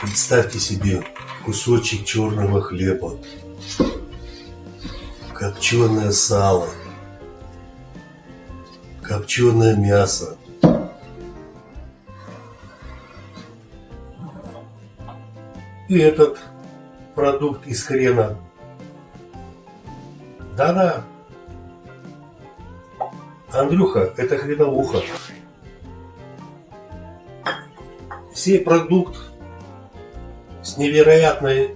Представьте себе кусочек черного хлеба, копченое сало, копченое мясо. И этот продукт из хрена. Да-да. Андрюха, это хреновуха. Сей продукт с невероятной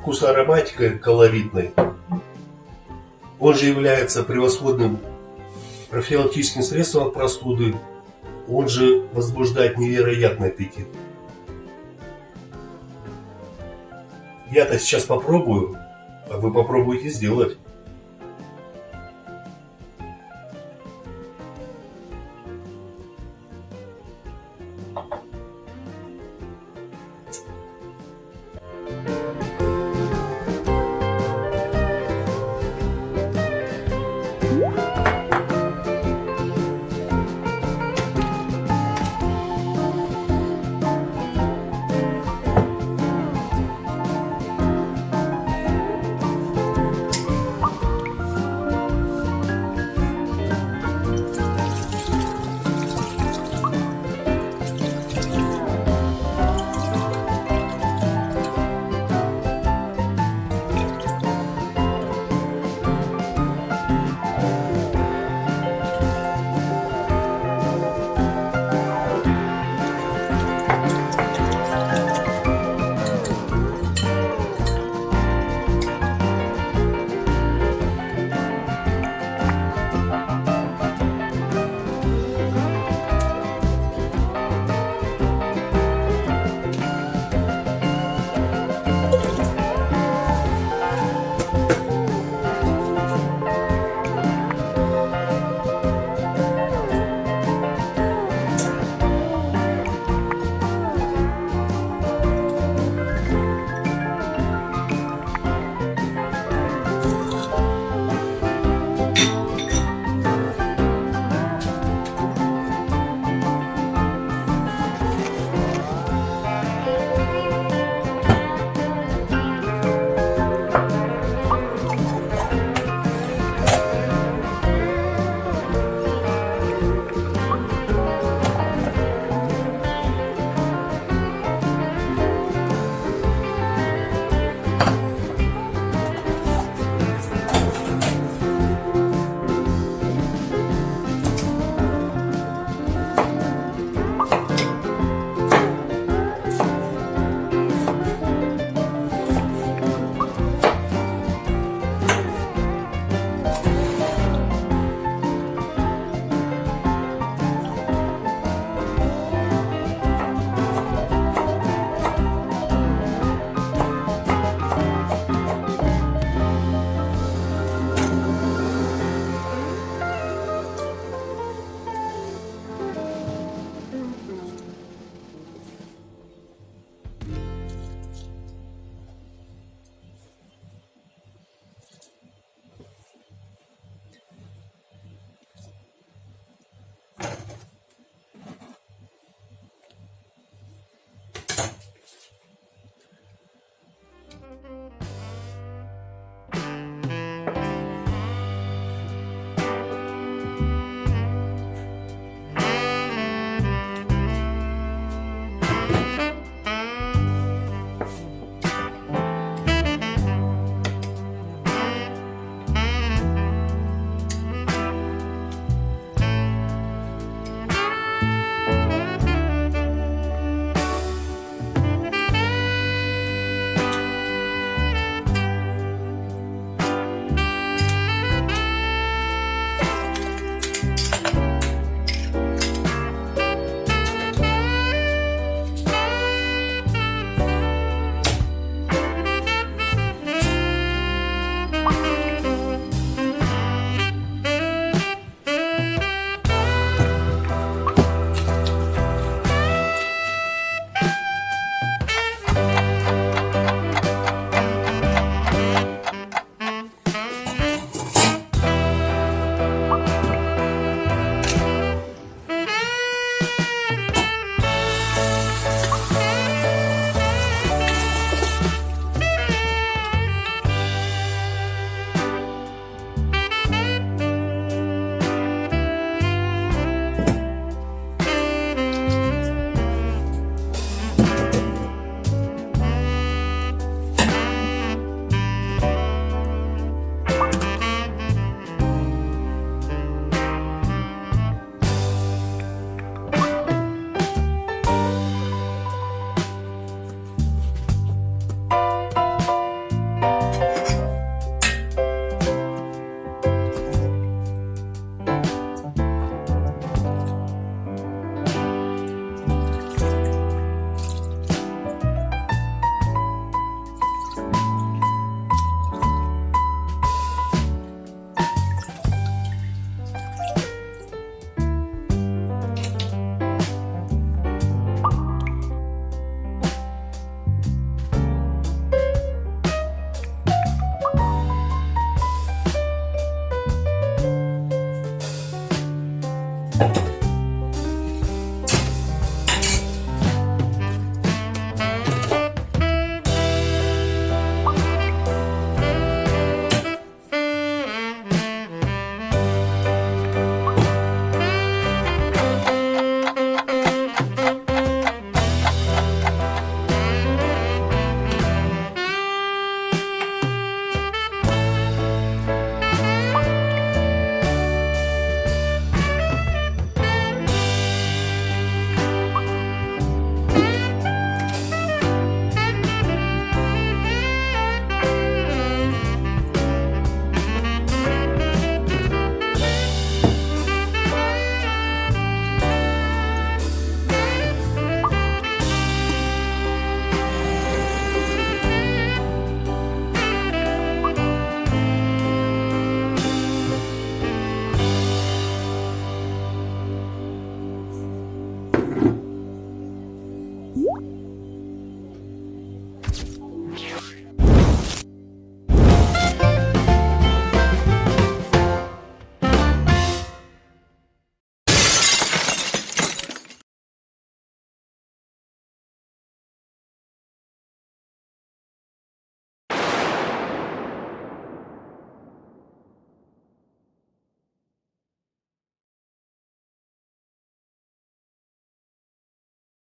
вкусоароматикой колоритной. Он же является превосходным профилактическим средством от простуды. Он же возбуждает невероятный аппетит. Я-то сейчас попробую, а вы попробуйте сделать.